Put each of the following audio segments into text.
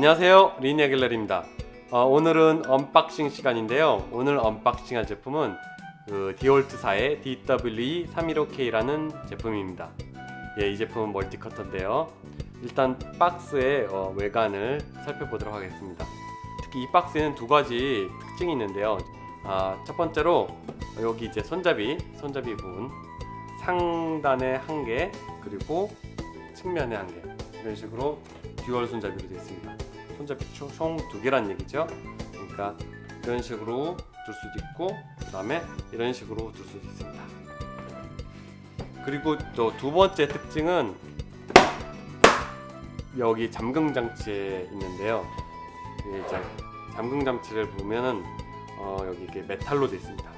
안녕하세요. 리니아 갤러리입니다. 어, 오늘은 unboxing 시간인데요. 오늘 unboxing할 제품은 그 디월트사의 DWE315K라는 제품입니다. 예, 이 제품은 multi cutter인데요. 일단 박스의 어, 외관을 살펴보도록 하겠습니다. 특히 이 박스에는 두 가지 특징이 있는데요. 아, 첫 번째로 여기 이제 손잡이 손잡이 부분 상단에 한 개 그리고 측면에 한 개 이런 식으로 dual 손잡이로 되어 있습니다 손잡이 총 두 개란 얘기죠. 그러니까 이런 식으로 둘 수도 있고 그 다음에 이런 식으로 둘 수도 있습니다. 그리고 또 두 번째 특징은 여기 잠금 장치에 있는데요. 이제 잠금 장치를 보면은 어, 여기 이게 메탈로 되어 있습니다.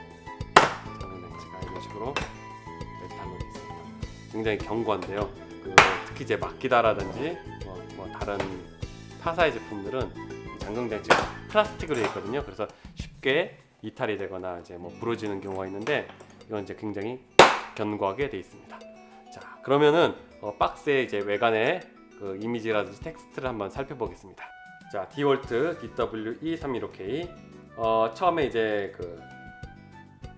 잠금 장치가 이런 식으로 메탈로 되어 있습니다. 굉장히 견고한데요. 그 특히 이제 마끼다라든지 뭐, 뭐 다른 타사의 제품들은 장치가 플라스틱으로 되어 있거든요. 그래서 쉽게 이탈이 되거나 이제 뭐 부러지는 경우가 있는데 이건 이제 굉장히 견고하게 되어 있습니다. 자 그러면은 어, 박스의 이제 외관의 그 이미지라든지 텍스트를 한번 살펴보겠습니다. 자 디월트 DWE315K 어, 처음에 이제 그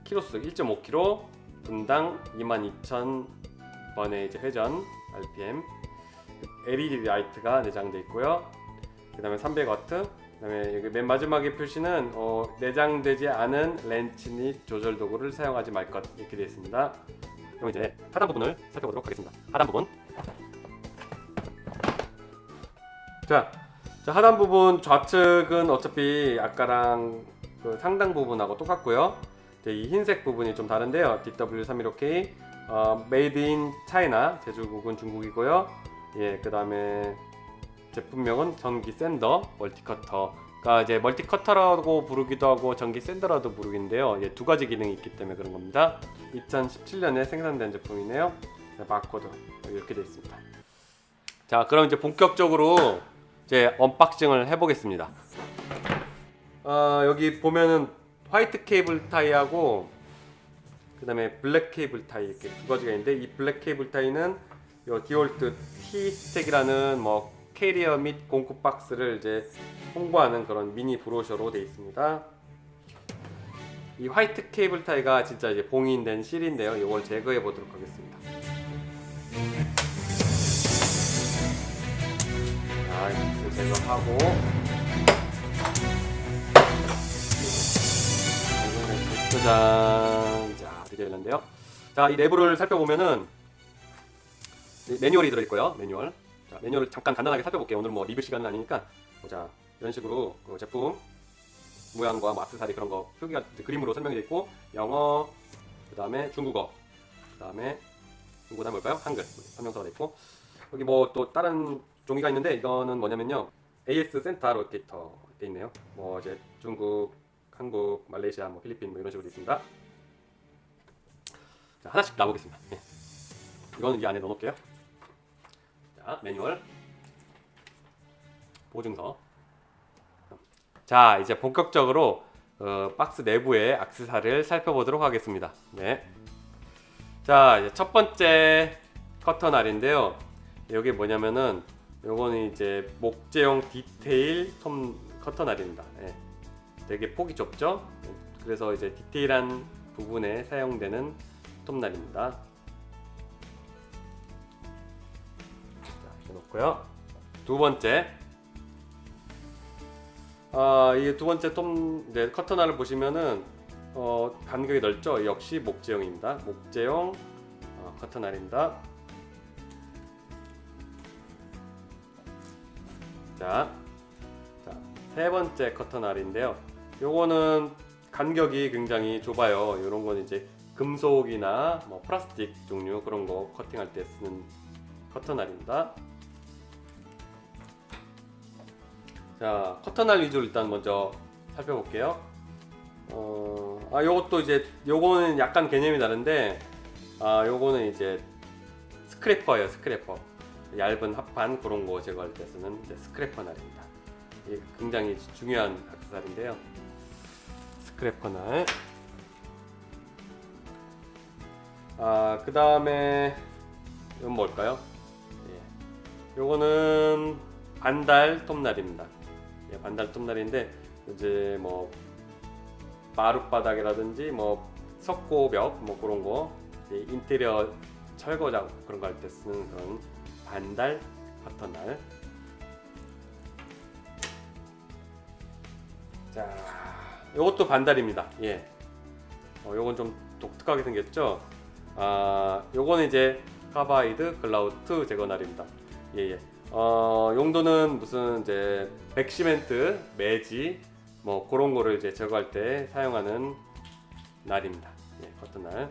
키로수 1.5kg 분당 22,000번의 이제 회전 RPM LED light가 내장되어 있고요 그 다음에 300W 그 다음에 여기 맨 마지막에 표시는 어, 내장되지 않은 렌치 및 조절 도구를 사용하지 말 것 이렇게 되어 있습니다. 그럼 이제 하단 부분을 살펴보도록 하겠습니다. 하단 부분. 자, 자 하단 부분 좌측은 어차피 아까랑 그 상당 부분하고 똑같고요. 이 흰색 부분이 좀 다른데요. DW315K 어, Made in China 제조국은 중국이고요. 예, 그 다음에 제품명은 전기 sander multi cutter가 이제 multi cutter라고 부르기도 하고 전기 sander라도 부르기인데요. 예, 두 가지 기능이 있기 때문에 그런 겁니다. 2017년에 생산된 제품이네요. 네, 바코드 이렇게 되어 있습니다. 자 그럼 이제 본격적으로 이제 unboxing을 해보겠습니다. 어, 여기 보면은 white cable tie하고 그 다음에 black cable tie 이렇게 두 가지가 있는데 이 black cable tie는 요 DeWALT TSTAK이라는 뭐 캐리어 및 공구 박스를 이제 홍보하는 그런 미니 brochure로 되어 있습니다. 이 화이트 케이블 타이가 진짜 이제 봉인된 실인데요. 이걸 제거해 보도록 하겠습니다. 자, 이거 제거하고 짜잔 자 드디어 열렸는데요 자 이 내부를 살펴보면은 매뉴얼이 들어있고요 매뉴얼 자 매뉴얼을 잠깐 간단하게 살펴볼게요 오늘 뭐 리뷰 시간은 아니니까 자 이런 식으로 그 제품 모양과 뭐 악세사리 그런 거 표기가 그림으로 설명이 되어 있고 영어 그 다음에 중국어 그 다음에 중국어는 뭘까요? 한글 설명서가 되어 있고 여기 뭐 또 다른 종이가 있는데 이거는 뭐냐면요 AS 센터 로테이터 되어 있네요 뭐 이제 중국 한국, 말레이시아, 뭐 필리핀 뭐 이런 식으로 되어 있습니다. 자, 하나씩 놔보겠습니다. 예. 이거는 이 안에 넣어놓을게요. 자, 매뉴얼, 보증서. 자, 이제 본격적으로 어, 박스 내부의 악세사리를 살펴보도록 하겠습니다. 네. 자, 첫 번째 커터날인데요. 여기 뭐냐면은 요거는 이제 목재용 디테일 톰 커터날입니다. 예. 되게 폭이 좁죠 그래서 이제 디테일한 부분에 사용되는 톱날입니다 놓고요. 두 번째. 아, 이 두 번째 톱 네, 커터날을 보시면은 어, 간격이 넓죠? 역시 목재용입니다. 목재용 어, 커터날입니다. 자, 자, 세 번째 커터날인데요. 요거는 간격이 굉장히 좁아요. 이런 건 이제 금속이나 뭐 플라스틱 종류 그런 거 커팅할 때 쓰는 커터날입니다 자 커터날 위주로 일단 먼저 살펴볼게요 어, 아 요것도 이제 요거는 약간 개념이 다른데 아 요거는 이제 scraper예요 scraper 얇은 합판 그런 거 제거할 때 쓰는 scraper 날입니다 이게 굉장히 중요한 악세사리인데요 스크래퍼 날 아, 그 다음에 이건 뭘까요? 예. 요거는 반달 톱날입니다. 예, 반달 톱날인데 이제 뭐 마룻바닥이라든지 뭐 석고벽 뭐 그런 거 인테리어 철거 작업 그런 거 할 때 쓰는 그런 반달 커터날. 자, 요것도 반달입니다. 예. 어, 요건 좀 독특하게 생겼죠. 아, 요거는 이제 carbide grout 제거날입니다. 예, 예. 어, 용도는 무슨 이제 백시멘트, 메지 뭐 그런 거를 이제 제거할 때 사용하는 날입니다. 예, 커터 날.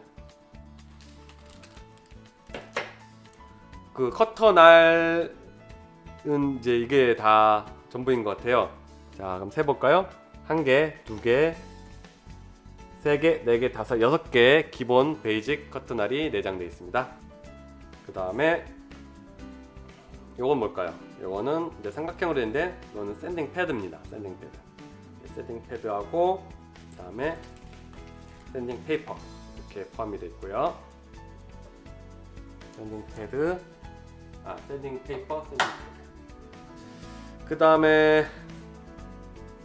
그 커터 날은 이제 이게 다 전부인 것 같아요. 자, 그럼 세 볼까요? 한 개, 두 개, 세 개, 네 개, 다섯, 여섯 개 기본 basic 커터 날이 내장되어 있습니다. 그 다음에 요건 뭘까요? 요거는 이제 삼각형으로 된데 이거는 sanding pad입니다. sanding pad. sanding pad하고 그다음에 sanding paper 이렇게 포함이 되어 있고요. sanding pad, 아 sanding paper, sanding pad. 그 다음에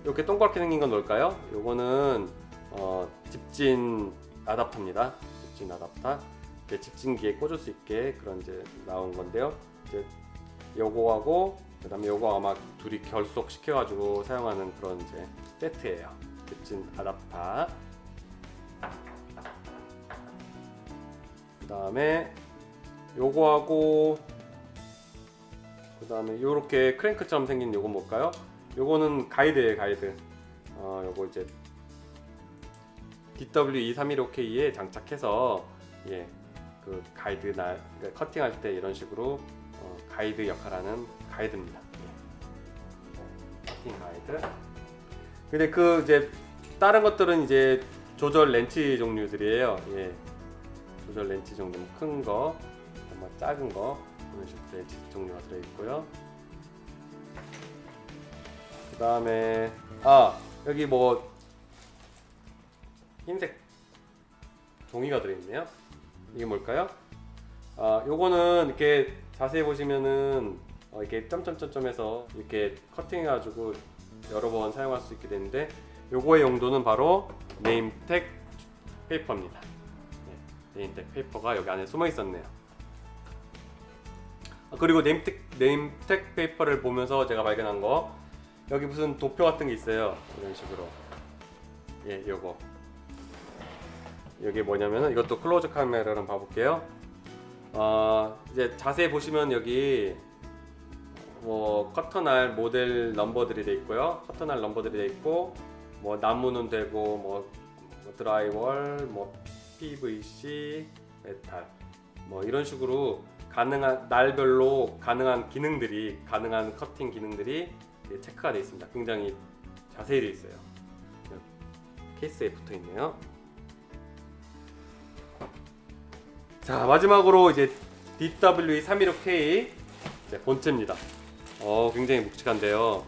이렇게 동그랗게 생긴 건 뭘까요? 요거는 어, 집진 아답터입니다. 집진 아답터. 집진기에 꽂을 수 있게 그런 이제 나온 건데요. 이제 요거하고 그 다음에 요거 아마 둘이 결속 시켜 가지고 사용하는 그런 이제 세트예요. 집진 아답터. 그 다음에 요거하고 그 다음에 요렇게 크랭크처럼 생긴 요건 뭘까요? 요거는 가이드예요, 가이드. 어, 요거 이제 DW2315K에 장착해서 예, 그 가이드 날 그러니까 커팅할 때 이런 식으로 어, 가이드 역할하는 가이드입니다. 예. 가이드. 근데 그 이제 다른 것들은 이제 조절 렌치 종류들이에요. 예. 조절 렌치 종류 큰 거, 뭐 작은 거 이런 식으로 렌치 종류가 들어 있고요. 그 다음에 아 여기 뭐 흰색 종이가 들어있네요. 이게 뭘까요? 아, 요거는 이렇게 자세히 보시면은 어, 이렇게 점점점점해서 이렇게 커팅해가지고 여러 번 사용할 수 있게 되는데 요거의 용도는 바로 네임택 페이퍼입니다. 네, 네임택 페이퍼가 여기 안에 숨어 있었네요. 아, 그리고 name tag, name tag paper를 보면서 제가 발견한 거 여기 무슨 도표 같은 게 있어요. 이런 식으로. 예, 요거. 이게 뭐냐면은 이것도 close camera로 봐볼게요. 어, 이제 자세히 보시면 여기 뭐 커터날 모델 넘버들이 돼 있고요. 커터날 넘버들이 돼 있고 뭐 나무는 되고 뭐, 뭐 drywall, 뭐 PVC, 메탈 뭐 이런 식으로 가능한 날별로 가능한 기능들이 가능한 커팅 기능들이 체크가 되어 있습니다. 굉장히 자세히 되어 있어요. 케이스에 붙어 있네요. 자 마지막으로 이제 DW315K 네, 본체입니다. 어 굉장히 묵직한데요.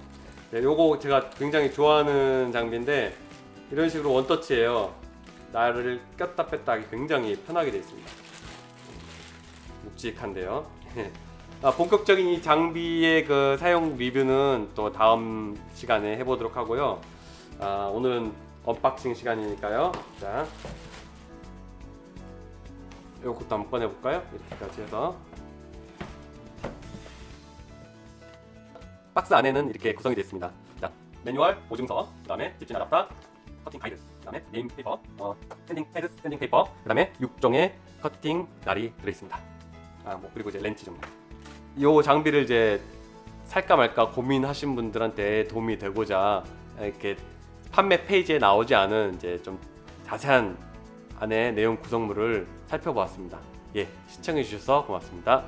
네, 요거 제가 굉장히 좋아하는 장비인데 이런 식으로 원터치예요. 나를 꼈다 뺐다 하기 굉장히 편하게 되어 있습니다. 묵직한데요. 아, 본격적인 이 장비의 그 사용 리뷰는 또 다음 시간에 해보도록 하고요. 아, 오늘은 unboxing 시간이니까요. 자, 이것도 한번 꺼내볼까요? 이렇게까지 해서 박스 안에는 이렇게 구성이 되어 있습니다. 자, 매뉴얼, 보증서, 그 다음에 집진 아답터, 커팅 가이드, 그 다음에 name paper, 어, sanding pad, sanding paper, 그 다음에 6종의 커팅 날이 들어있습니다. 아, 뭐 그리고 이제 렌치 종류. 이 장비를 이제 살까 말까 고민하신 분들한테 도움이 되고자 이렇게 판매 페이지에 나오지 않은 이제 좀 자세한 안에 내용 구성물을 살펴보았습니다. 예, 시청해 주셔서 고맙습니다.